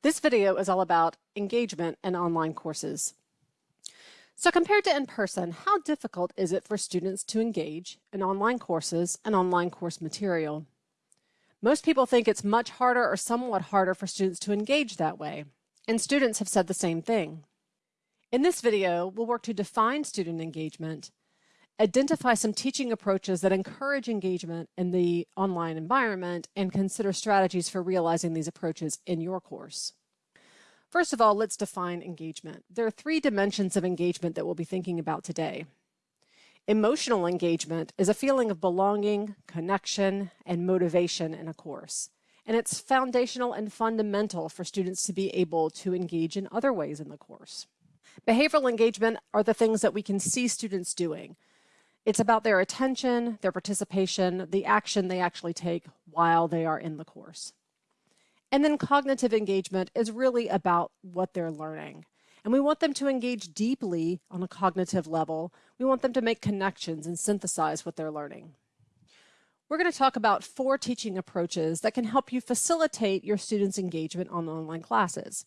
This video is all about engagement in online courses. So compared to in-person, how difficult is it for students to engage in online courses and online course material? Most people think it's much harder or somewhat harder for students to engage that way, and students have said the same thing. In this video, we'll work to define student engagement, identify some teaching approaches that encourage engagement in the online environment, and consider strategies for realizing these approaches in your course. First of all, let's define engagement. There are three dimensions of engagement that we'll be thinking about today. Emotional engagement is a feeling of belonging, connection, and motivation in a course. And it's foundational and fundamental for students to be able to engage in other ways in the course. Behavioral engagement are the things that we can see students doing. It's about their attention, their participation, the action they actually take while they are in the course. And then cognitive engagement is really about what they're learning. And we want them to engage deeply on a cognitive level. We want them to make connections and synthesize what they're learning. We're going to talk about four teaching approaches that can help you facilitate your students' engagement on online classes.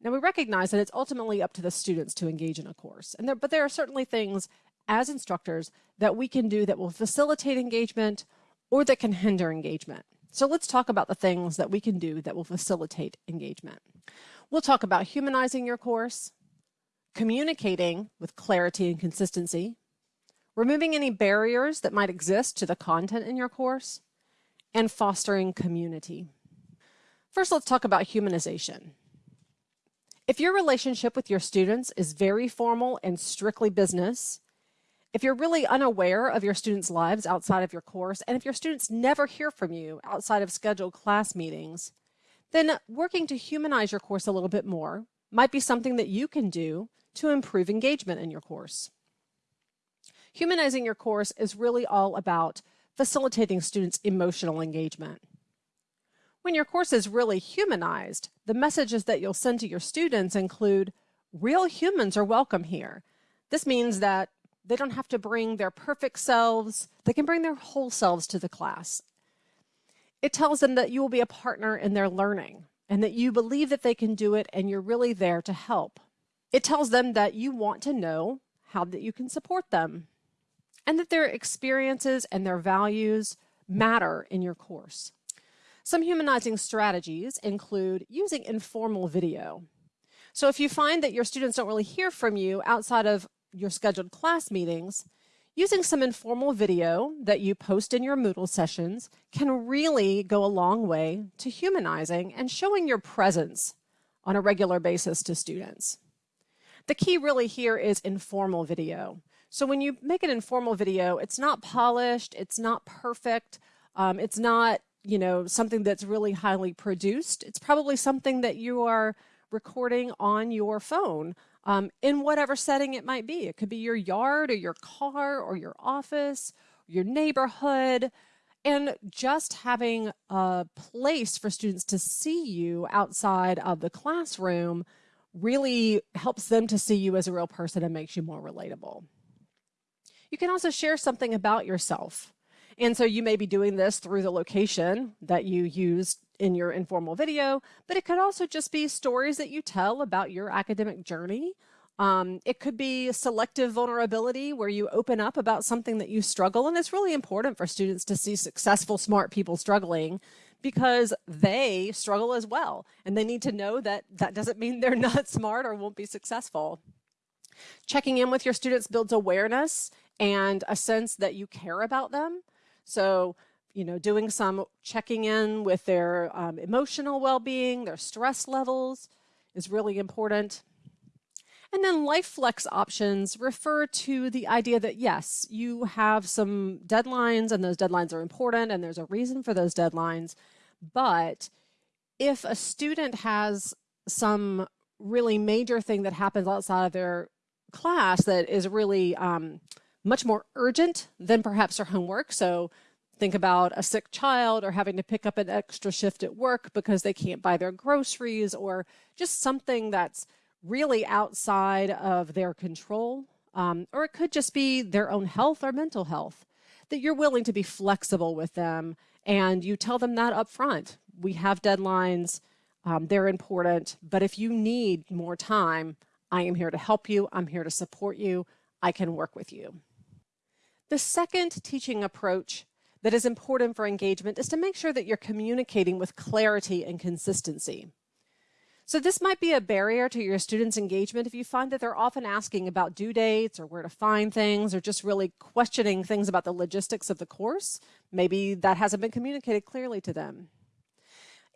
Now we recognize that it's ultimately up to the students to engage in a course, and there, but there are certainly things as instructors that we can do that will facilitate engagement or that can hinder engagement. So let's talk about the things that we can do that will facilitate engagement. We'll talk about humanizing your course, communicating with clarity and consistency, removing any barriers that might exist to the content in your course, and fostering community. First, let's talk about humanization. If your relationship with your students is very formal and strictly business, if you're really unaware of your students' lives outside of your course, and if your students never hear from you outside of scheduled class meetings, then working to humanize your course a little bit more might be something that you can do to improve engagement in your course. Humanizing your course is really all about facilitating students' emotional engagement. When your course is really humanized, the messages that you'll send to your students include real humans are welcome here. This means that they don't have to bring their perfect selves. They can bring their whole selves to the class. It tells them that you will be a partner in their learning and that you believe that they can do it and you're really there to help. It tells them that you want to know how that you can support them and that their experiences and their values matter in your course. Some humanizing strategies include using informal video. So if you find that your students don't really hear from you outside of your scheduled class meetings, using some informal video that you post in your Moodle sessions can really go a long way to humanizing and showing your presence on a regular basis to students. The key really here is informal video. So when you make an informal video, it's not polished, it's not perfect, um, it's not you know something that's really highly produced. It's probably something that you are recording on your phone um, in whatever setting it might be. It could be your yard or your car or your office, your neighborhood, and just having a place for students to see you outside of the classroom really helps them to see you as a real person and makes you more relatable. You can also share something about yourself. And so you may be doing this through the location that you used in your informal video, but it could also just be stories that you tell about your academic journey. Um, it could be selective vulnerability where you open up about something that you struggle. And it's really important for students to see successful, smart people struggling because they struggle as well. And they need to know that that doesn't mean they're not smart or won't be successful. Checking in with your students builds awareness and a sense that you care about them. So you know, doing some checking in with their um, emotional well-being, their stress levels is really important. And then life flex options refer to the idea that yes, you have some deadlines and those deadlines are important and there's a reason for those deadlines. But if a student has some really major thing that happens outside of their class that is really um, much more urgent than perhaps their homework. So Think about a sick child or having to pick up an extra shift at work because they can't buy their groceries or just something that's really outside of their control. Um, or it could just be their own health or mental health, that you're willing to be flexible with them and you tell them that up front. We have deadlines. Um, they're important, but if you need more time, I am here to help you. I'm here to support you. I can work with you. The second teaching approach that is important for engagement is to make sure that you're communicating with clarity and consistency. So this might be a barrier to your students' engagement if you find that they're often asking about due dates or where to find things or just really questioning things about the logistics of the course. Maybe that hasn't been communicated clearly to them.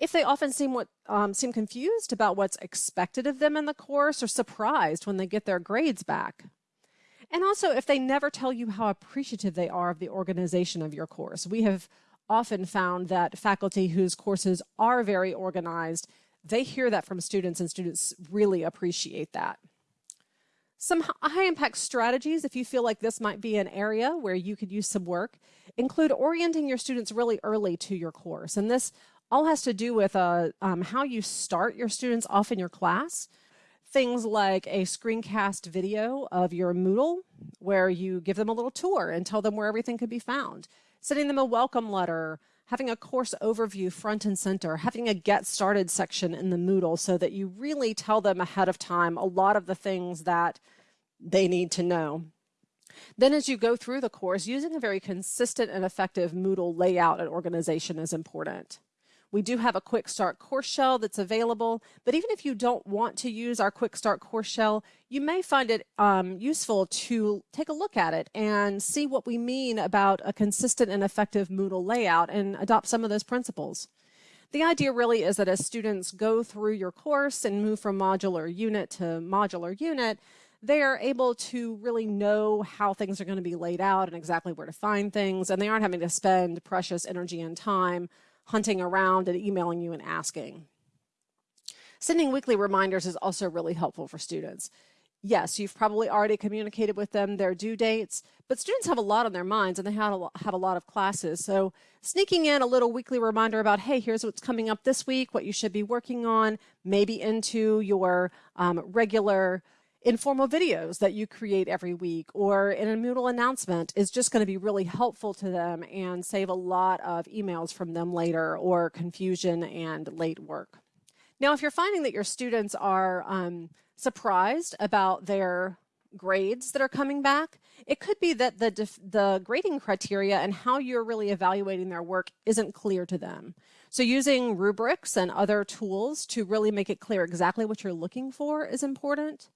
If they often seem what um, seem confused about what's expected of them in the course or surprised when they get their grades back. And also if they never tell you how appreciative they are of the organization of your course. We have often found that faculty whose courses are very organized they hear that from students and students really appreciate that. Some high impact strategies, if you feel like this might be an area where you could use some work, include orienting your students really early to your course. And this all has to do with uh, um, how you start your students off in your class. Things like a screencast video of your Moodle where you give them a little tour and tell them where everything could be found. Sending them a welcome letter, having a course overview front and center, having a get started section in the Moodle so that you really tell them ahead of time a lot of the things that they need to know. Then as you go through the course, using a very consistent and effective Moodle layout and organization is important. We do have a quick start course shell that's available, but even if you don't want to use our quick start course shell, you may find it um, useful to take a look at it and see what we mean about a consistent and effective Moodle layout and adopt some of those principles. The idea really is that as students go through your course and move from modular unit to modular unit, they are able to really know how things are going to be laid out and exactly where to find things, and they aren't having to spend precious energy and time hunting around and emailing you and asking. Sending weekly reminders is also really helpful for students. Yes, you've probably already communicated with them their due dates, but students have a lot on their minds and they have a lot, have a lot of classes. So sneaking in a little weekly reminder about, hey, here's what's coming up this week, what you should be working on, maybe into your um, regular informal videos that you create every week or in a Moodle announcement is just going to be really helpful to them and save a lot of emails from them later or confusion and late work. Now, if you're finding that your students are um, surprised about their grades that are coming back, it could be that the, the grading criteria and how you're really evaluating their work isn't clear to them. So using rubrics and other tools to really make it clear exactly what you're looking for is important.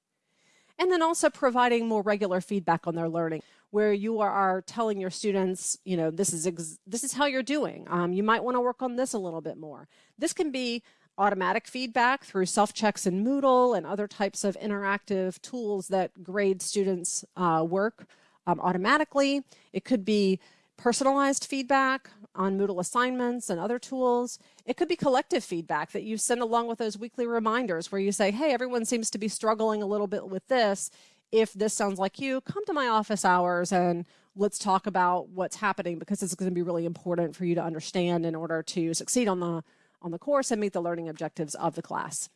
And then also providing more regular feedback on their learning where you are, telling your students, you know, this is this is how you're doing. Um, you might want to work on this a little bit more. This can be automatic feedback through self-checks in Moodle and other types of interactive tools that grade students uh, work um, automatically. It could be personalized feedback on Moodle assignments and other tools. It could be collective feedback that you send along with those weekly reminders where you say, hey, everyone seems to be struggling a little bit with this. If this sounds like you, come to my office hours and let's talk about what's happening because it's going to be really important for you to understand in order to succeed on the, on the course and meet the learning objectives of the class.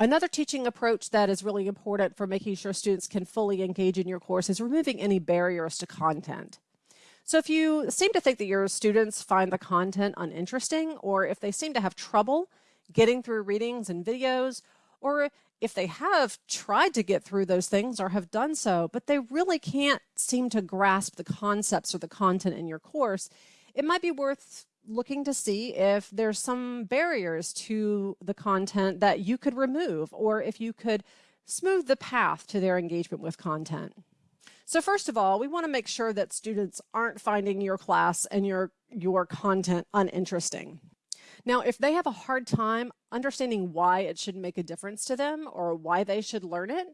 Another teaching approach that is really important for making sure students can fully engage in your course is removing any barriers to content. So if you seem to think that your students find the content uninteresting, or if they seem to have trouble getting through readings and videos, or if they have tried to get through those things or have done so, but they really can't seem to grasp the concepts or the content in your course, it might be worth looking to see if there's some barriers to the content that you could remove, or if you could smooth the path to their engagement with content. So first of all, we want to make sure that students aren't finding your class and your, your content uninteresting. Now, if they have a hard time understanding why it should make a difference to them or why they should learn it,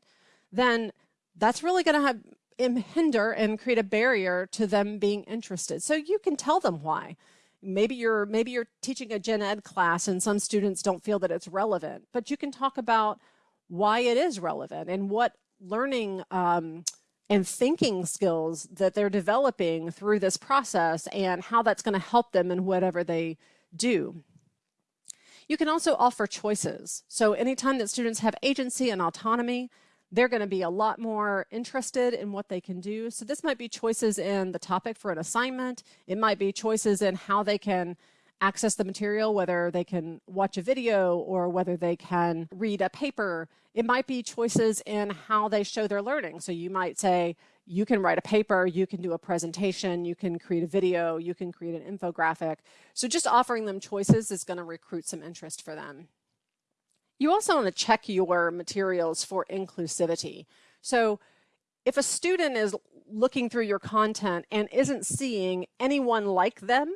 then that's really going to have hinder and create a barrier to them being interested. So you can tell them why. Maybe you're maybe you're teaching a gen ed class and some students don't feel that it's relevant, but you can talk about why it is relevant and what learning um, and thinking skills that they're developing through this process and how that's going to help them in whatever they do. You can also offer choices. So anytime that students have agency and autonomy, they're going to be a lot more interested in what they can do. So this might be choices in the topic for an assignment. It might be choices in how they can access the material, whether they can watch a video or whether they can read a paper. It might be choices in how they show their learning. So you might say, you can write a paper, you can do a presentation, you can create a video, you can create an infographic. So just offering them choices is going to recruit some interest for them. You also want to check your materials for inclusivity. So if a student is looking through your content and isn't seeing anyone like them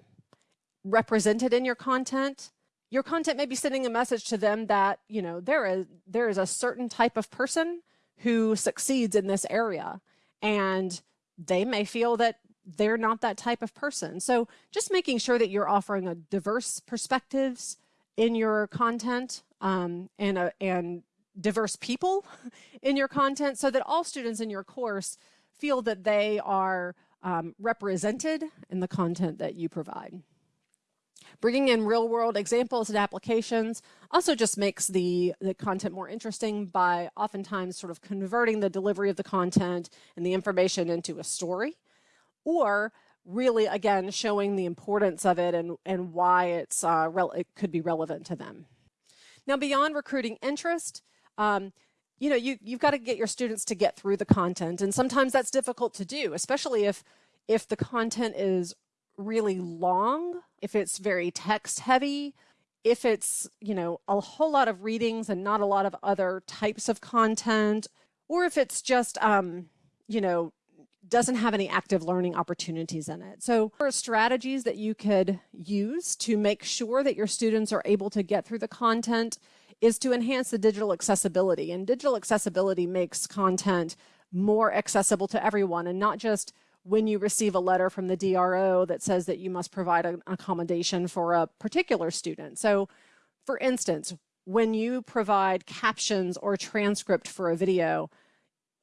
represented in your content, your content may be sending a message to them that, you know, there is, there is a certain type of person who succeeds in this area and they may feel that they're not that type of person. So just making sure that you're offering a diverse perspectives in your content um, and, a, and diverse people in your content so that all students in your course feel that they are um, represented in the content that you provide. Bringing in real world examples and applications also just makes the, the content more interesting by oftentimes sort of converting the delivery of the content and the information into a story or really again showing the importance of it and, and why it's uh, it could be relevant to them. Now beyond recruiting interest, um, you know, you, you've got to get your students to get through the content. And sometimes that's difficult to do, especially if, if the content is really long, if it's very text heavy, if it's, you know, a whole lot of readings and not a lot of other types of content, or if it's just, um, you know, doesn't have any active learning opportunities in it. So there are strategies that you could use to make sure that your students are able to get through the content is to enhance the digital accessibility. And digital accessibility makes content more accessible to everyone and not just when you receive a letter from the DRO that says that you must provide an accommodation for a particular student. So for instance, when you provide captions or transcript for a video,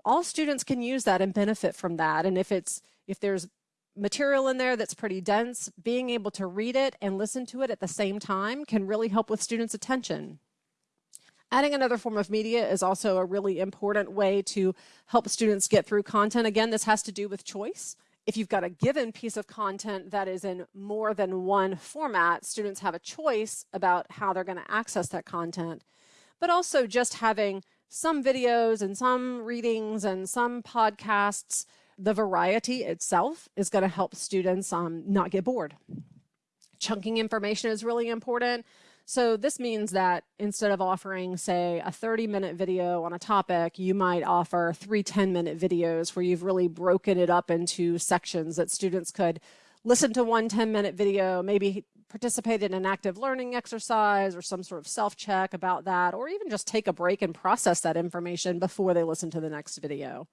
all students can use that and benefit from that. And if it's if there's material in there that's pretty dense, being able to read it and listen to it at the same time can really help with students' attention. Adding another form of media is also a really important way to help students get through content. Again, this has to do with choice. If you've got a given piece of content that is in more than one format, students have a choice about how they're going to access that content. But also just having some videos and some readings and some podcasts, the variety itself is going to help students um, not get bored. Chunking information is really important. So this means that instead of offering, say, a 30 minute video on a topic, you might offer three 10 minute videos where you've really broken it up into sections that students could listen to one 10 minute video, maybe participate in an active learning exercise or some sort of self-check about that, or even just take a break and process that information before they listen to the next video.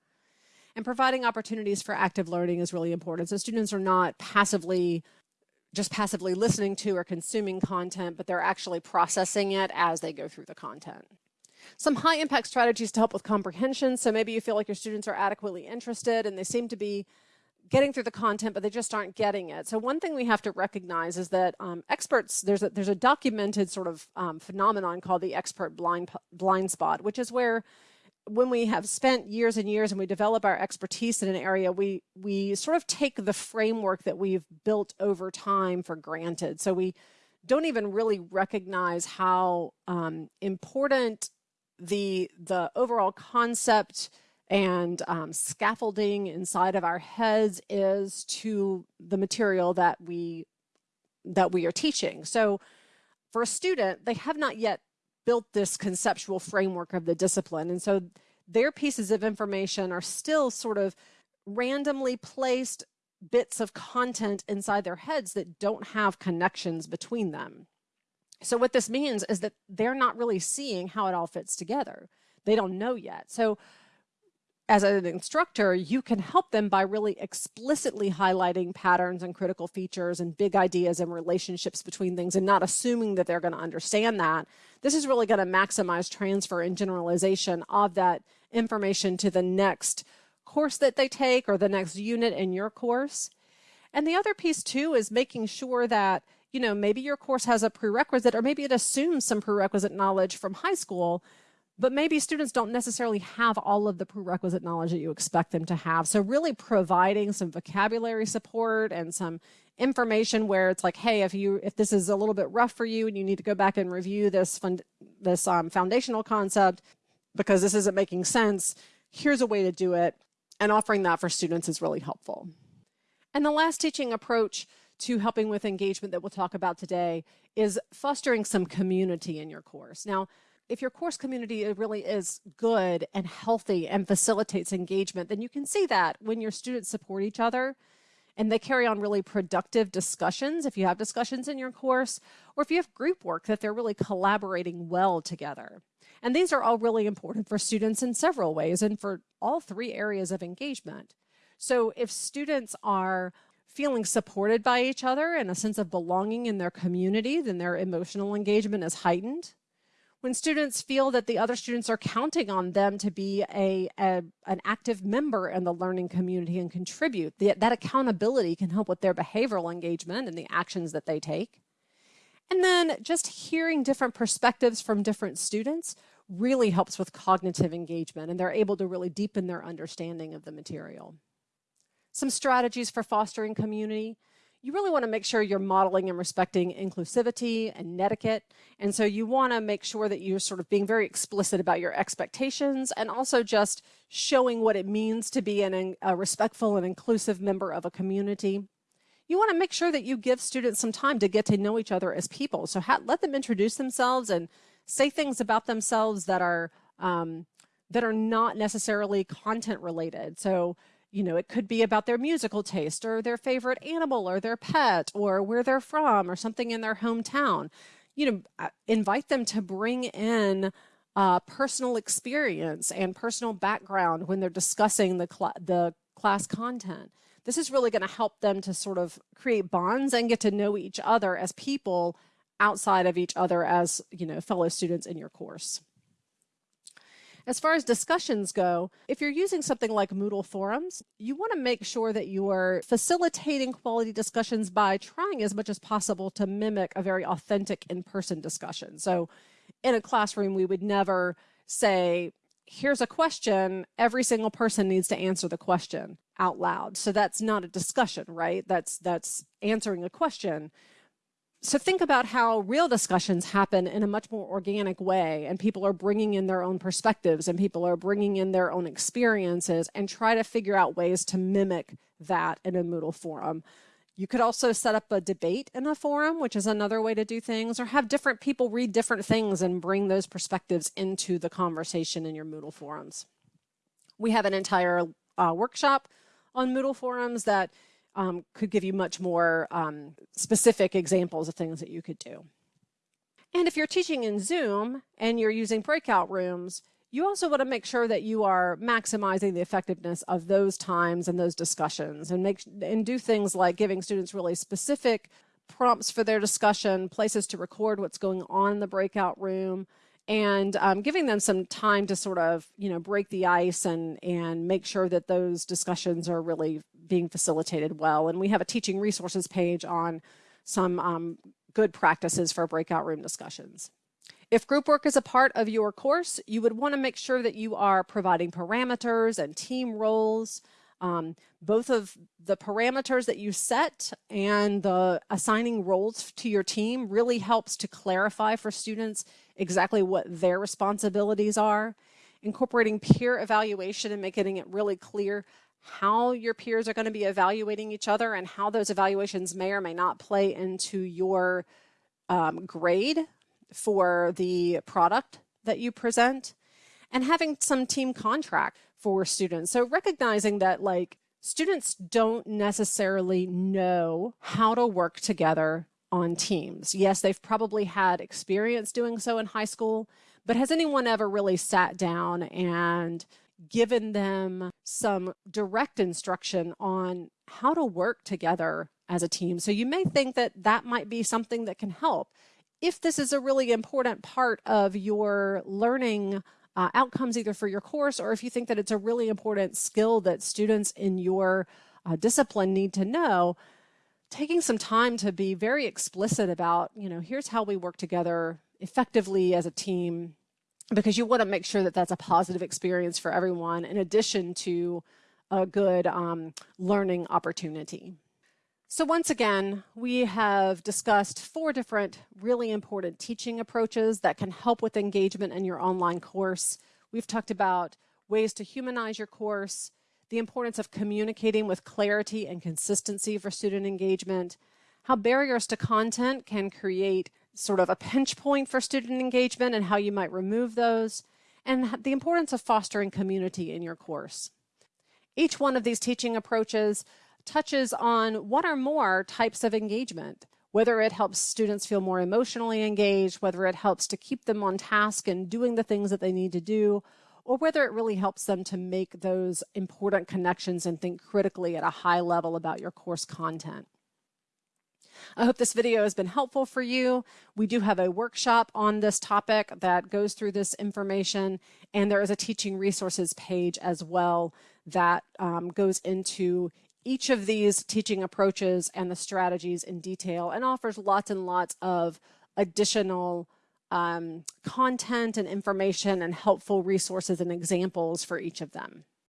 And providing opportunities for active learning is really important. So students are not passively just passively listening to or consuming content, but they're actually processing it as they go through the content. Some high impact strategies to help with comprehension. So maybe you feel like your students are adequately interested and they seem to be getting through the content, but they just aren't getting it. So one thing we have to recognize is that um, experts, there's a, there's a documented sort of um, phenomenon called the expert blind, blind spot, which is where when we have spent years and years and we develop our expertise in an area, we, we sort of take the framework that we've built over time for granted. So we don't even really recognize how um, important the, the overall concept and um, scaffolding inside of our heads is to the material that we that we are teaching. So for a student, they have not yet built this conceptual framework of the discipline. And so their pieces of information are still sort of randomly placed bits of content inside their heads that don't have connections between them. So what this means is that they're not really seeing how it all fits together. They don't know yet. So as an instructor, you can help them by really explicitly highlighting patterns and critical features and big ideas and relationships between things and not assuming that they're going to understand that. This is really going to maximize transfer and generalization of that information to the next course that they take or the next unit in your course. And the other piece too is making sure that, you know, maybe your course has a prerequisite or maybe it assumes some prerequisite knowledge from high school, but maybe students don't necessarily have all of the prerequisite knowledge that you expect them to have. So really providing some vocabulary support and some information where it's like, hey, if you if this is a little bit rough for you and you need to go back and review this fund, this um, foundational concept because this isn't making sense, here's a way to do it. And offering that for students is really helpful. And the last teaching approach to helping with engagement that we'll talk about today is fostering some community in your course. Now, if your course community uh, really is good and healthy and facilitates engagement, then you can see that when your students support each other and they carry on really productive discussions if you have discussions in your course, or if you have group work that they're really collaborating well together. And these are all really important for students in several ways and for all three areas of engagement. So if students are feeling supported by each other and a sense of belonging in their community, then their emotional engagement is heightened when students feel that the other students are counting on them to be a, a an active member in the learning community and contribute, the, that accountability can help with their behavioral engagement and the actions that they take. And then just hearing different perspectives from different students really helps with cognitive engagement and they're able to really deepen their understanding of the material. Some strategies for fostering community you really want to make sure you're modeling and respecting inclusivity and etiquette. And so you want to make sure that you're sort of being very explicit about your expectations and also just showing what it means to be an, a respectful and inclusive member of a community. You want to make sure that you give students some time to get to know each other as people. So let them introduce themselves and say things about themselves that are um, that are not necessarily content related. So you know, it could be about their musical taste or their favorite animal or their pet or where they're from or something in their hometown. You know, invite them to bring in uh, personal experience and personal background when they're discussing the, cl the class content. This is really going to help them to sort of create bonds and get to know each other as people outside of each other as, you know, fellow students in your course. As far as discussions go, if you're using something like Moodle forums, you want to make sure that you are facilitating quality discussions by trying as much as possible to mimic a very authentic in-person discussion. So in a classroom, we would never say, here's a question, every single person needs to answer the question out loud. So that's not a discussion, right? That's, that's answering a question so think about how real discussions happen in a much more organic way and people are bringing in their own perspectives and people are bringing in their own experiences and try to figure out ways to mimic that in a Moodle forum. You could also set up a debate in a forum, which is another way to do things, or have different people read different things and bring those perspectives into the conversation in your Moodle forums. We have an entire uh, workshop on Moodle forums that um, could give you much more um, specific examples of things that you could do. And if you're teaching in Zoom and you're using breakout rooms, you also want to make sure that you are maximizing the effectiveness of those times and those discussions and make and do things like giving students really specific prompts for their discussion, places to record what's going on in the breakout room, and um, giving them some time to sort of, you know, break the ice and, and make sure that those discussions are really being facilitated well. And we have a teaching resources page on some um, good practices for breakout room discussions. If group work is a part of your course, you would want to make sure that you are providing parameters and team roles. Um, both of the parameters that you set and the assigning roles to your team really helps to clarify for students exactly what their responsibilities are. Incorporating peer evaluation and making it really clear how your peers are going to be evaluating each other and how those evaluations may or may not play into your um, grade for the product that you present and having some team contract for students. So recognizing that like students don't necessarily know how to work together on teams. Yes, they've probably had experience doing so in high school, but has anyone ever really sat down and given them some direct instruction on how to work together as a team? So you may think that that might be something that can help. If this is a really important part of your learning uh, outcomes either for your course or if you think that it's a really important skill that students in your uh, discipline need to know, taking some time to be very explicit about, you know, here's how we work together effectively as a team because you want to make sure that that's a positive experience for everyone in addition to a good um, learning opportunity. So once again, we have discussed four different really important teaching approaches that can help with engagement in your online course. We've talked about ways to humanize your course, the importance of communicating with clarity and consistency for student engagement, how barriers to content can create sort of a pinch point for student engagement and how you might remove those, and the importance of fostering community in your course. Each one of these teaching approaches touches on one or more types of engagement, whether it helps students feel more emotionally engaged, whether it helps to keep them on task and doing the things that they need to do, or whether it really helps them to make those important connections and think critically at a high level about your course content. I hope this video has been helpful for you. We do have a workshop on this topic that goes through this information, and there is a teaching resources page as well that um, goes into each of these teaching approaches and the strategies in detail and offers lots and lots of additional um, content and information and helpful resources and examples for each of them.